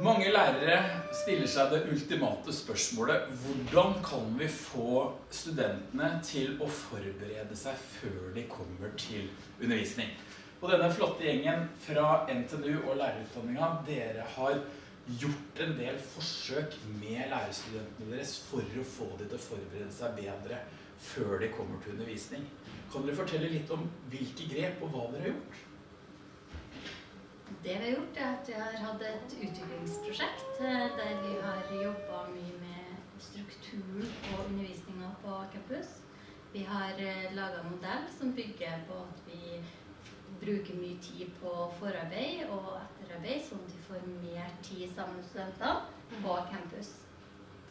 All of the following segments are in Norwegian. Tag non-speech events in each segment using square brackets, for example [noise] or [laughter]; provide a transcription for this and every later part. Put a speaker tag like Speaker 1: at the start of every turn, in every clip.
Speaker 1: Mange lærere stiller seg det ultimate spørsmålet hvordan kan vi få studentene til å forberede seg før de kommer til undervisning? Og denne flotte gjengen fra NTNU og lærerutdanninga, dere har gjort en del forsøk med lærerstudentene deres for å få dem til å forberede seg bedre før de kommer til undervisning. Kan dere fortelle litt om hvilke grep og hva dere har gjort?
Speaker 2: Det vi har gjort, er at vi har hatt et utviklingsprosjekt eh, der vi har jobba mye med strukturen på undervisninga på campus. Vi har eh, laga en modell som bygger på at vi bruker mye tid på forarbeid og etterarbeid, sånn at vi får mer tid sammen med studentene på campus.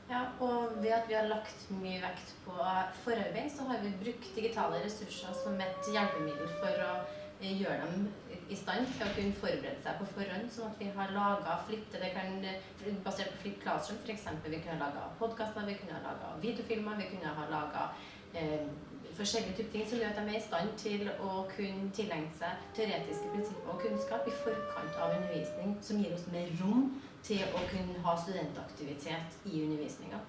Speaker 3: Ja, og ved at vi har lagt mye vekt på forarbeid, så har vi brukt digitale ressurser som et hjelpemiddel for å gjøre dem i stand til å kunne forberede seg på forhånd, sånn at vi har laga flippe det kan, basert på Flip Classroom f.eks. Vi kunne ha laga podkaster, vi kunne ha laga videofilmer, vi kunne ha laga eh, forskjellige typer ting som gjør at de er i stand til å kunne tilegne seg teoretiske prinsipper og kunnskap i forkant av undervisning, som gir oss mer rom til å kunne ha studentaktivitet i undervisninga.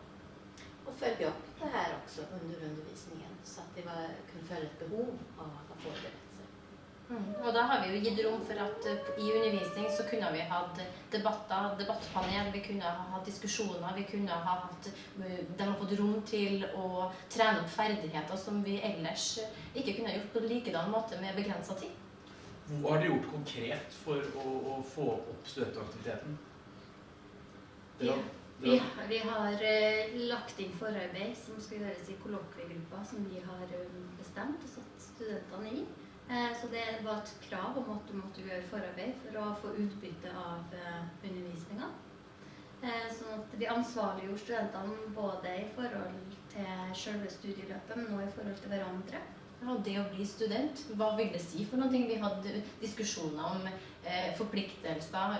Speaker 4: Og følge opp det her også under undervisningen, så at de var, kunne føle et behov av å forberede
Speaker 3: Mm. Og da har vi jo gitt rom for at uh, i undervisning så kunne vi hatt debatter, debattpanel, vi kunne ha hatt diskusjoner, vi kunne ha hatt uh, De har fått rom til å trene opp ferdigheter som vi ellers ikke kunne gjort på likedan måte med begrensa tid.
Speaker 1: Hva har dere gjort konkret for å, å få opp studentaktiviteten?
Speaker 2: Ja. Vi, vi, har uh, lagt inn forarbeid som skal gjøres i kollokviegruppa som vi har bestemt og satt studentene i. Eh, så det var et krav om at du måtte gjøre forarbeid for å få utbytte av eh, undervisninga. Eh, sånn at vi ansvarliggjorde studentene både i forhold til selve studieløpet, men også i forhold til hverandre.
Speaker 3: Ja, det å bli student, hva vil det si for noe? Vi hadde diskusjoner om forpliktelser,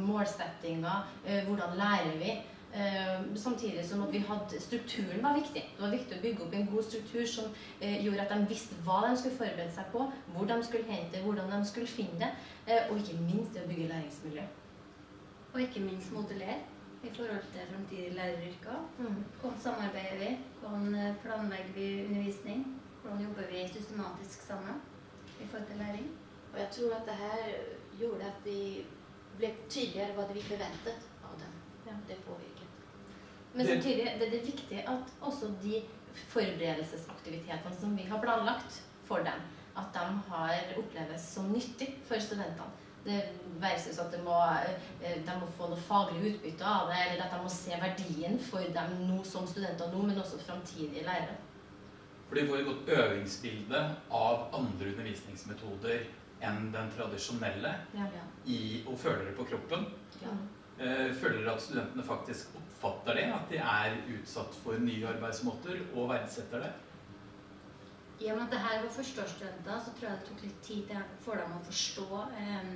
Speaker 3: målsettinger, hvordan lærer vi? Eh, samtidig som at vi hadde strukturen var viktig. Det var viktig å bygge opp en god struktur som eh, gjorde at de visste hva de skulle forberede seg på, hvor de skulle hente hvordan de skulle finne det, eh, og ikke minst det å bygge læringsmiljø.
Speaker 2: Og ikke minst modellere i forhold til fremtidige læreryrker. Mm. Hvordan samarbeider vi? Hvordan planlegger vi undervisning? Hvordan jobber vi systematisk sammen i forhold til læring?
Speaker 4: Og jeg tror at det her gjorde at vi ble tydeligere hva det vi forventet. Ja. Det påvirker.
Speaker 3: Men samtidig det er det viktig at også de forberedelsesaktivitetene som vi har planlagt for dem, at de har oppleves som nyttig for studentene. Det versus at de må, eh, de må få noe faglig utbytte av det, eller at de må se verdien for dem nå som studenter nå, men også framtidige lærere.
Speaker 1: For de får et godt øvingsbilde av andre undervisningsmetoder enn den tradisjonelle ja. i, og føler det på kroppen. Ja. Eh, føler at studentene faktisk oppfatter det? At de er utsatt for nye arbeidsmåter og verdsetter det?
Speaker 2: I og med at det her var førsteårsstudenter, så tror jeg det tok litt tid for dem å forstå eh,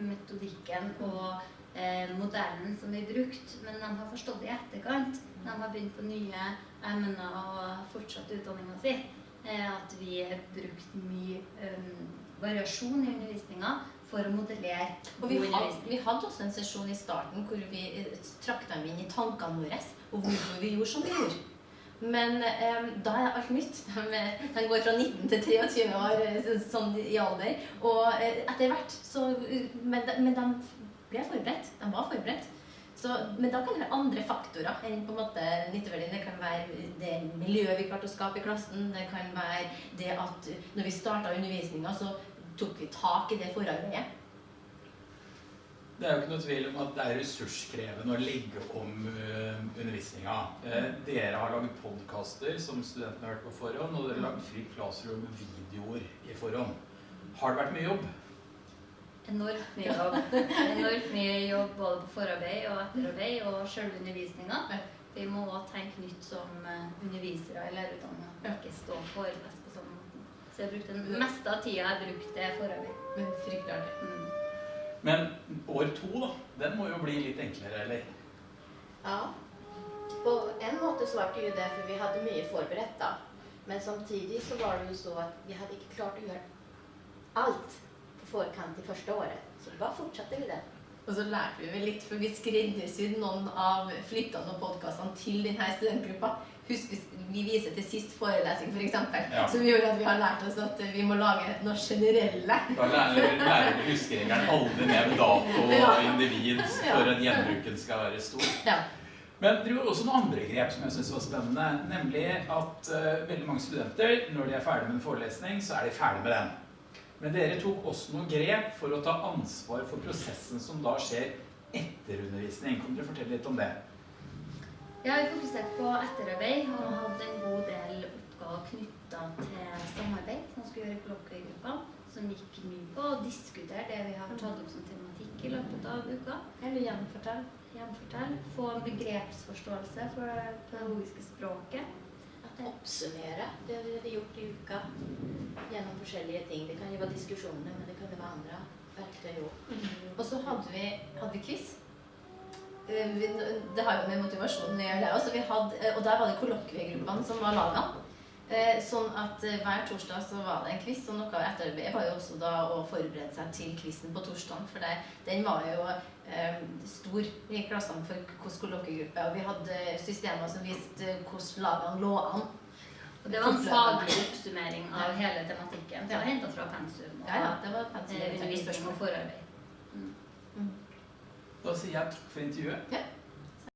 Speaker 2: metodikken og eh, modellen som vi brukte. Men de har forstått det i etterkant. De har begynt på nye emner og fortsatt utdanninga si. Eh, at vi har brukt mye eh, variasjon i undervisninga for å modellere
Speaker 3: og vi hadde, vi hadde også en sesjon i starten hvor vi eh, trakk dem inn i tankene våre og hvorfor vi gjorde som vi gjorde. Men um, da er alt nytt. [laughs] De, de, går fra 19 til 23 år sånn i alder. Og etter hvert så men de, men de, ble forberedt. De var forberedt. Så, men da kan det være andre faktorer enn på en måte nytteverdien. Det kan være det miljøet vi klarte å skape i klassen. Det kan være det at når vi starta undervisninga, så tok vi tak i det forarbeidet.
Speaker 1: Det er jo ikke noe tvil om at det er ressurskrevende å legge om uh, undervisninga. Uh, dere har laget podkaster som studentene har hørt på forhånd, og dere har laget Free Classroom-videoer i forhånd. Har det vært mye jobb?
Speaker 2: Enormt mye jobb. [laughs] Enormt mye jobb både på forarbeid og etterarbeid og selve undervisninga. Vi må tenke nytt som eh, undervisere i lærerutdanninga. Ikke stå forelese så jeg brukte den meste av tida jeg brukte forarbeid.
Speaker 3: Men fryktelig artig.
Speaker 1: Mm. Men år to, da. Den må jo bli litt enklere, eller?
Speaker 4: Ja. På en måte så ble det jo det, for vi hadde mye forberedt da. Men samtidig så var det jo så at vi hadde ikke klart å gjøre alt på forkant i første året. Så da fortsatte vi det.
Speaker 3: Og så lærte vi vel litt, for vi skreddersydde noen av flyttene og podkastene til denne studentgruppa. Husk, hvis vi viser til sist forelesning, f.eks., for
Speaker 1: Ja.
Speaker 3: som gjorde at vi har lært oss at vi må lage noe generelle.
Speaker 1: Da lærer lærer huskeregelen aldri nevn dato og individ for at gjenbruken skal være stor.
Speaker 3: Ja.
Speaker 1: Men det gjorde også noen andre grep som jeg synes var spennende. Nemlig at uh, veldig mange studenter, når de er ferdig med en forelesning, så er de ferdig med den. Men dere tok også noen grep for å ta ansvar for prosessen som da skjer etter undervisning. Kan dere fortelle litt om det?
Speaker 2: Jeg har fokusert på etterarbeid og hadde en god del oppgaver knytta til samarbeid som skulle gjøre i kollokviegruppa. Som gikk mye på å diskutere det vi har tatt opp som tematikk i løpet av uka.
Speaker 3: Eller gjenfortell.
Speaker 2: Gjenfortell. Få en begrepsforståelse for det pedagogiske språket.
Speaker 4: Oppsummere det vi har gjort i uka gjennom forskjellige ting. Det kan jo være diskusjoner, men det kan jo være andre verktøy òg.
Speaker 3: Og så hadde vi, hadde vi quiz. Eh, vi- Det har jo med motivasjonen å gjøre, det også. Vi hadde, eh, og der var det kollokviegruppene som var laga. Eh, Sånn at hver torsdag så var det en quiz, og noe av etterarbeidet var jo også da å forberede seg til quizen på torsdag. For det, den var jo eh, stor i klassene for hvilken kollokviegruppe. Og vi hadde systemer som viste hvordan lagene lå an.
Speaker 2: Og det var en faglig oppsummering av hele tematikken. Så
Speaker 3: var
Speaker 2: henta fra pensum og
Speaker 3: Ja, ja, det var pensum.
Speaker 2: undervisning og forarbeid.
Speaker 1: Da sier jeg takk for intervjuet.
Speaker 3: Ja,